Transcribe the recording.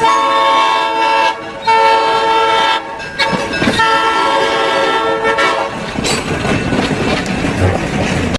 Bye-bye.